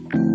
Thank you.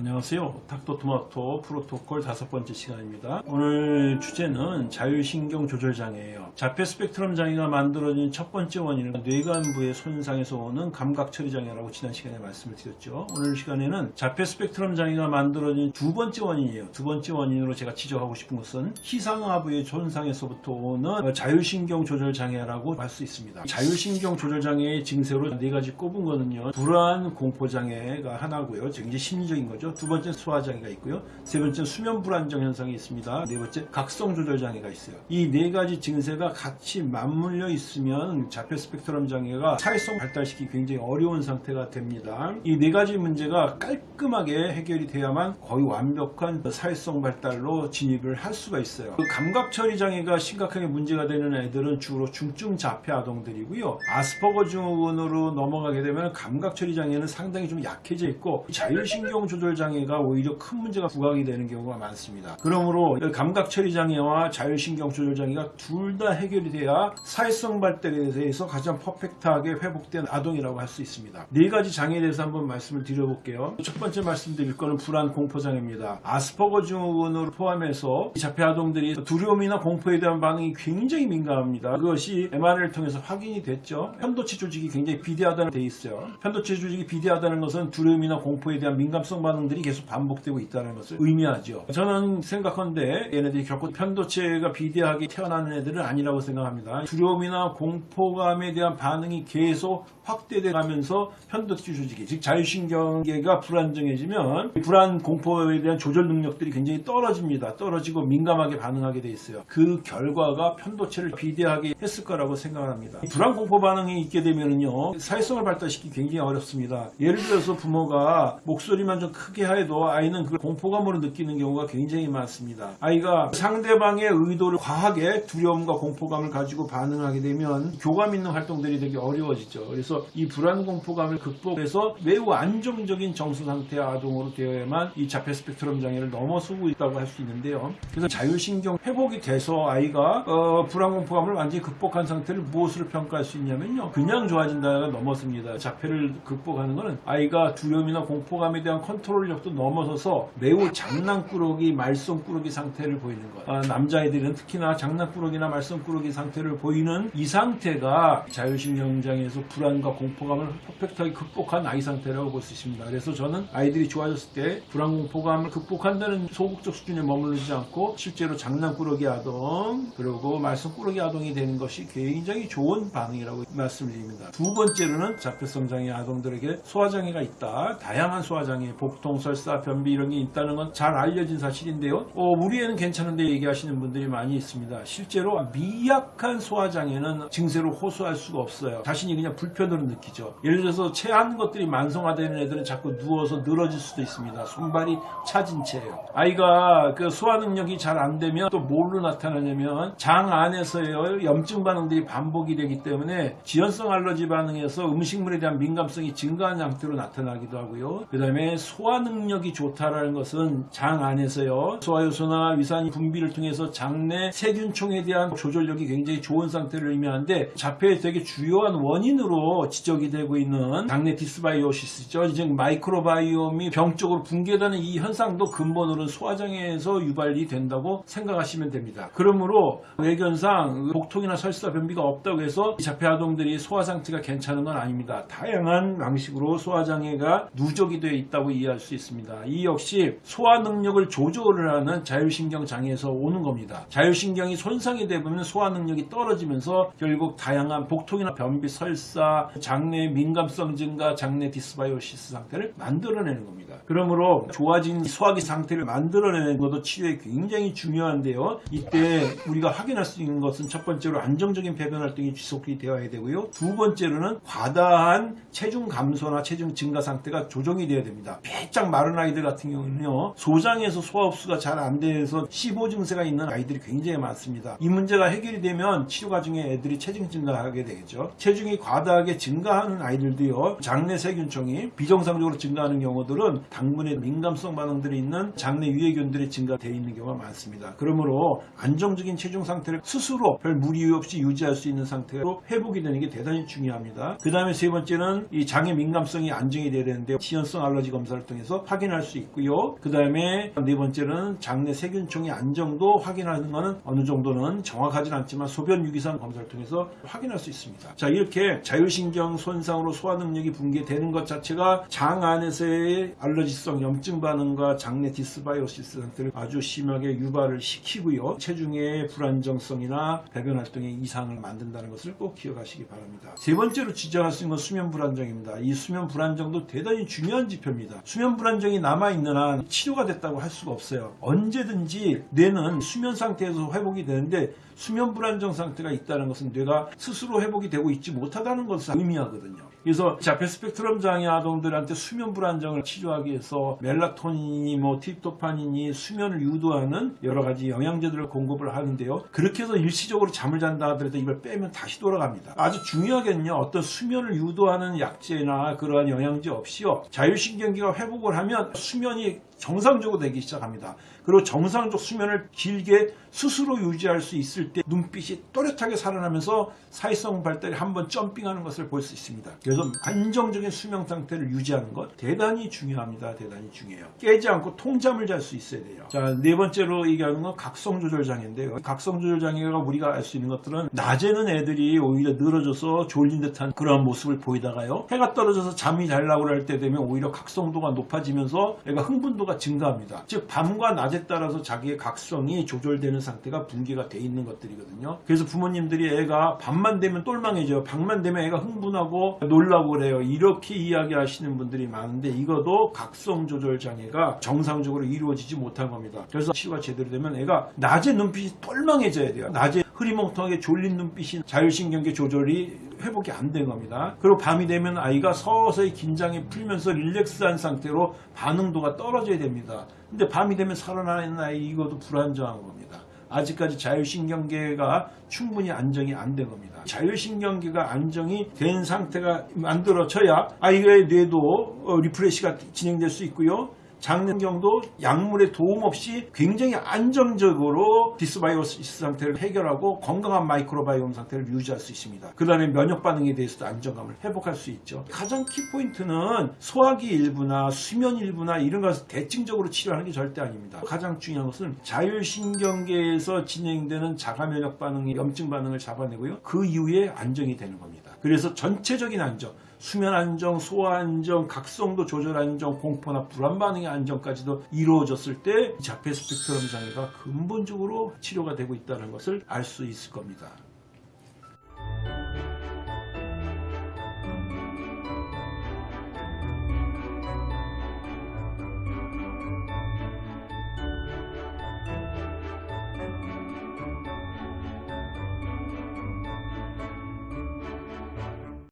안녕하세요. 닥터토마토 프로토콜 다섯 번째 시간입니다. 오늘 주제는 자율신경 조절 장애예요. 자폐 스펙트럼 장애가 만들어진 첫 번째 원인은 뇌간부의 손상에서 오는 감각 처리 장애라고 지난 시간에 말씀을 드렸죠. 오늘 시간에는 자폐 스펙트럼 장애가 만들어진 두 번째 원인이에요. 두 번째 원인으로 제가 지적하고 싶은 것은 희상하부의 손상에서부터 오는 자율신경 조절 장애라고 할 수 있습니다. 자율신경 조절 장애의 증세로 네 가지 꼽은 거는요. 불안 공포 장애가 하나고요. 굉장히 심리적인 거죠. 두 번째 소화 장애가 있고요. 세 번째 수면 불안정 현상이 있습니다. 네 번째 각성 조절 장애가 있어요. 이 네 가지 증세가 같이 맞물려 있으면 자폐 스펙트럼 장애가 사회성 발달시키기 굉장히 어려운 상태가 됩니다. 이 네 가지 문제가 깔끔하게 해결이 돼야만 거의 완벽한 사회성 발달로 진입을 할 수가 있어요. 그 감각 처리 장애가 심각하게 문제가 되는 애들은 주로 중증 자폐 아동들이고요. 아스퍼거 증후군으로 넘어가게 되면 감각 처리 장애는 상당히 좀 약해져 있고 자율신경 조절 장애가 오히려 큰 문제가 부각이 되는 경우가 많습니다. 그러므로 감각 처리 장애와 자율신경 조절 장애가 둘 다 해결이 돼야 사회성 발달에 대해서 가장 퍼펙트하게 회복된 아동이라고 할 수 있습니다. 네 가지 장애에 대해서 한번 말씀을 드려볼게요. 첫 번째 말씀드릴 거는 불안 공포 장애입니다. 아스퍼거 증후군을 포함해서 자폐 아동들이 두려움이나 공포에 대한 반응이 굉장히 민감합니다. 그것이 MRI를 통해서 확인이 됐죠. 편도체 조직이 굉장히 비대하다는 돼 있어요. 편도체 조직이 비대하다는 것은 두려움이나 공포에 대한 민감성 반응 들이 계속 반복되고 있다는 것을 의미하죠. 저는 생각한데 얘네들이 결코 편도체가 비대하게 태어나는 애들은 아니라고 생각합니다. 두려움이나 공포감에 대한 반응이 계속 확대돼 가면서 편도체 조직이 즉 자율신경계가 불안정해지면 불안 공포에 대한 조절 능력들이 굉장히 떨어집니다. 떨어지고 민감하게 반응하게 돼 있어요. 그 결과가 편도체를 비대하게 했을 거라고 생각합니다. 불안 공포 반응이 있게 되면요 사회성을 발달시키기 굉장히 어렵습니다. 예를 들어서 부모가 목소리만 좀 크게 해도 아이는 그 공포감으로 느끼는 경우가 굉장히 많습니다. 아이가 상대방의 의도를 과하게 두려움과 공포감을 가지고 반응하게 되면 교감 있는 활동들이 되게 어려워지죠. 그래서 이 불안 공포감을 극복해서 매우 안정적인 정서 상태의 아동으로 되어야만 이 자폐 스펙트럼 장애를 넘어서고 있다고 할 수 있는데요. 그래서 자율신경 회복이 돼서 아이가 어, 불안 공포감을 완전히 극복한 상태를 무엇으로 평가할 수 있냐면요. 그냥 좋아진다가 넘어섭니다. 자폐를 극복하는 것은 아이가 두려움이나 공포감에 대한 컨트롤 력도 넘어서서 매우 장난꾸러기, 말썽꾸러기 상태를 보이는 것. 아, 남자애들은 특히나 장난꾸러기나 말썽꾸러기 상태를 보이는 이 상태가 자율신경장애에서 불안과 공포감을 퍼펙트하게 극복한 아이 상태라고 볼 수 있습니다. 그래서 저는 아이들이 좋아졌을 때 불안 공포감을 극복한다는 소극적 수준에 머무르지 않고 실제로 장난꾸러기 아동 그리고 말썽꾸러기 아동이 되는 것이 굉장히 좋은 반응이라고 말씀드립니다. 두 번째로는 자폐성 장애 아동들에게 소화장애가 있다. 다양한 소화장애, 복통, 설사, 변비 이런 게 있다는 건 잘 알려진 사실인데요. 어, 우리 애는 괜찮은데 얘기하시는 분들이 많이 있습니다. 실제로 미약한 소화장애는 증세로 호소할 수가 없어요. 자신이 그냥 불편으로 느끼죠. 예를 들어서 체한 것들이 만성화되는 애들은 자꾸 누워서 늘어질 수도 있습니다. 손발이 차진 채예요. 아이가 그 소화 능력이 잘 안 되면 또 뭘로 나타나냐면 장 안에서요 염증 반응들이 반복이 되기 때문에 지연성 알러지 반응에서 음식물에 대한 민감성이 증가한 상태로 나타나기도 하고요. 그 다음에 소화 능 력이 좋다라는 것은 장 안에서요 소화효소나 위산이 분비를 통해서 장내 세균총에 대한 조절력이 굉장히 좋은 상태를 의미하는데 자폐의 되게 주요한 원인으로 지적이 되고 있는 장내 dysbiosis죠. 즉 microbiome이 병적으로 붕괴되는 이 현상도 근본으로는 소화장애에서 유발이 된다고 생각하시면 됩니다. 그러므로 외견상 복통이나 설사 변비가 없다고 해서 이 자폐 아동들이 소화 상태가 괜찮은 건 아닙니다. 다양한 방식으로 소화장애가 누적이 되어 있다고 이해할 수 있습니다. 이 역시 소화 능력을 조절을 하는 자율신경 장애에서 오는 겁니다. 자율신경이 손상이 되면 소화 능력이 떨어지면서 결국 다양한 복통이나 변비, 설사, 장내 민감성 증가, 장내 dysbiosis 상태를 만들어내는 겁니다. 그러므로 좋아진 소화기 상태를 만들어내는 것도 치료에 굉장히 중요한데요. 이때 우리가 확인할 수 있는 것은 첫 번째로 안정적인 배변 활동이 지속이 되어야 되고요. 두 번째로는 과다한 체중 감소나 체중 증가 상태가 조정이 되어야 됩니다. 바짝 마른 아이들 같은 경우는요 소장에서 소화 흡수가 잘 안 돼서 C5 증세가 있는 아이들이 굉장히 많습니다. 이 문제가 해결이 되면 치료 과정에 애들이 체중 증가하게 되겠죠. 체중이 과다하게 증가하는 아이들도요 장내 세균총이 비정상적으로 증가하는 경우들은 당분에 민감성 반응들이 있는 장내 유해균들이 증가되어 있는 경우가 많습니다. 그러므로 안정적인 체중 상태를 스스로 별 무리 없이 유지할 수 있는 상태로 회복이 되는 게 대단히 중요합니다. 그 다음에 세 번째는 이 장의 민감성이 안정이 돼야 되는데 지연성 알러지 검사를 통해서 확인할 수 있고요. 그 다음에 네 번째는 장내 세균총의 안정도 확인하는 것은 어느 정도는 정확하진 않지만 소변 유기산 검사를 통해서 확인할 수 있습니다. 자 이렇게 자율신경 손상으로 소화 능력이 붕괴되는 것 자체가 장 안에서의 알러지성 염증 반응과 장내 dysbiosis 상태를 아주 심하게 유발을 시키고요. 체중의 불안정성이나 배변 활동에 이상을 만든다는 것을 꼭 기억하시기 바랍니다. 세 번째로 지적할 수 있는 건 수면 불안정입니다. 이 수면 불안정도 대단히 중요한 지표입니다. 수면 불안정이 남아있는 한 치료가 됐다고 할 수가 없어요. 언제든지 뇌는 수면 상태에서 회복이 되는데 수면 불안정 상태가 있다는 것은 뇌가 스스로 회복이 되고 있지 못하다는 것을 의미하거든요. 그래서 자폐 스펙트럼 장애 아동들한테 수면 불안정을 치료하기 위해서 멜라토닌이 뭐 트립토판이니 수면을 유도하는 여러 가지 영양제들을 공급을 하는데요. 그렇게 해서 일시적으로 잠을 잔다 하더라도 이걸 빼면 다시 돌아갑니다. 아주 중요하게는요. 어떤 수면을 유도하는 약제나 그러한 영양제 없이요. 자율신경계가 회복을 하면 수면이 정상적으로 되기 시작합니다. 그리고 정상적 수면을 길게 스스로 유지할 수 있을 때 눈빛이 또렷하게 살아나면서 사회성 발달이 한번 점핑하는 것을 볼 수 있습니다. 그래서 안정적인 수면 상태를 유지하는 것 대단히 중요합니다. 대단히 중요해요. 깨지 않고 통잠을 잘 수 있어야 돼요. 자, 네 번째로 얘기하는 건 각성 조절 장애인데요. 각성 조절 장애가 우리가 알 수 있는 것들은 낮에는 애들이 오히려 늘어져서 졸린 듯한 그런 모습을 보이다가요. 해가 떨어져서 잠이 잘 나고 할때 되면 오히려 각성도가 높아지면서 애가 흥분도가 증가합니다. 즉 밤과 낮에 따라서 자기의 각성이 조절되는 상태가 붕괴가 돼 있는 것들이거든요. 그래서 부모님들이 애가 밤만 되면 똘망해져요. 밤만 되면 애가 흥분하고 놀라고 그래요. 이렇게 이야기하시는 분들이 많은데 이것도 각성 조절 장애가 정상적으로 이루어지지 못한 겁니다. 그래서 치료가 제대로 되면 애가 낮에 눈빛이 똘망해져야 돼요. 낮에 흐리멍텅하게 졸린 눈빛이 자율신경계 조절이 회복이 안 된 겁니다. 그리고 밤이 되면 아이가 서서히 긴장이 풀면서 relax한 상태로 반응도가 떨어져야 됩니다. 근데 밤이 되면 살아나는 아이 이것도 불안정한 겁니다. 아직까지 자율신경계가 충분히 안정이 안 된 겁니다. 자율신경계가 안정이 된 상태가 만들어져야 아이의 뇌도 어, refresh가 진행될 수 있고요. 장내 환경도 약물의 도움 없이 굉장히 안정적으로 dysbiosis 상태를 해결하고 건강한 마이크로바이옴 상태를 유지할 수 있습니다. 그 다음에 면역 반응에 대해서도 안정감을 회복할 수 있죠. 가장 키포인트는 소화기 일부나 수면 일부나 이런 것을 대증적으로 치료하는 게 절대 아닙니다. 가장 중요한 것은 자율신경계에서 진행되는 자가 면역 반응의 염증 반응을 잡아내고요. 그 이후에 안정이 되는 겁니다. 그래서 전체적인 안정 수면 안정, 소화 안정, 각성도 조절 안정, 공포나 불안 반응의 안정까지도 이루어졌을 때 자폐 스펙트럼 장애가 근본적으로 치료가 되고 있다는 것을 알 수 있을 겁니다.